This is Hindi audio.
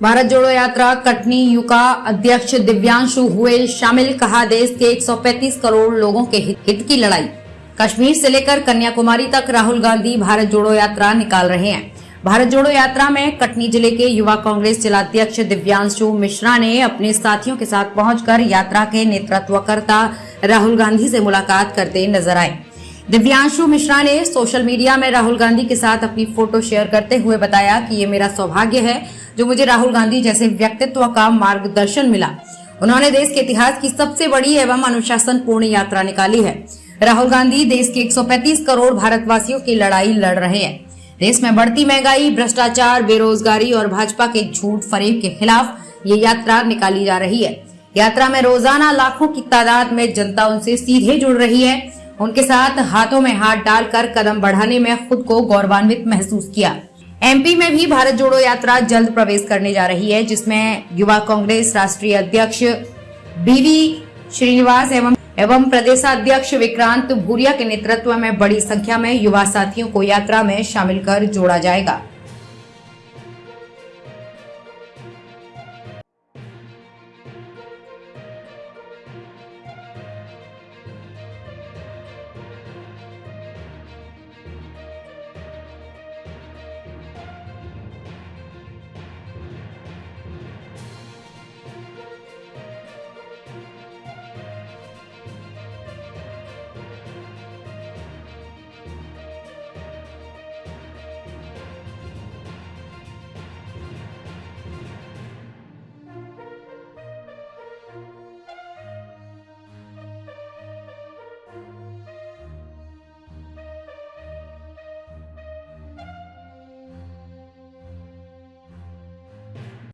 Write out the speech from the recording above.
भारत जोड़ो यात्रा कटनी युका अध्यक्ष दिव्यांशु हुए शामिल कहा देश के 135 करोड़ लोगों के हित, की लड़ाई। कश्मीर से लेकर कन्याकुमारी तक राहुल गांधी भारत जोड़ो यात्रा निकाल रहे हैं। भारत जोड़ो यात्रा में कटनी ज़िले के युवा कांग्रेस जिलाध्यक्ष दिव्यांशु मिश्रा ने अपने साथियों के साथ पहुंचकर यात्रा के नेतृत्वकर्ता राहुल गांधी से मुलाकात करते नज़र आए। दिव्यांशु मिश्रा ने सोशल मीडिया में राहुल गांधी के साथ अपनी फ़ोटो शेयर करते हुए बताया कि ये मेरा सौभाग्य है जो मुझे राहुल गांधी जैसे व्यक्तित्व का मार्गदर्शन मिला। उन्होंने देश के इतिहास की सबसे बड़ी एवं अनुशासन पूर्ण यात्रा निकाली है। राहुल गांधी देश के 135 करोड़ भारतवासियों की लड़ाई लड़ रहे हैं। देश में बढ़ती महँगाई, भ्रष्टाचार, बेरोजगारी और भाजपा के झूठ फरेब के खिलाफ ये यात्रा निकाली जा रही है। यात्रा में रोज़ाना लाखों की तादाद में जनता उनसे सीधे जुड़ रही है। उनके साथ हाथों में हाथ डालकर कदम बढ़ाने में खुद को गौरवान्वित महसूस किया। एमपी में भी भारत जोड़ो यात्रा जल्द प्रवेश करने जा रही है, जिसमें युवा कांग्रेस राष्ट्रीय अध्यक्ष बीवी श्रीनिवास एवं एवं प्रदेशाध्यक्ष विक्रांत भूरिया के नेतृत्व में बड़ी संख्या में युवा साथियों को यात्रा में शामिल कर जोड़ा जाएगा।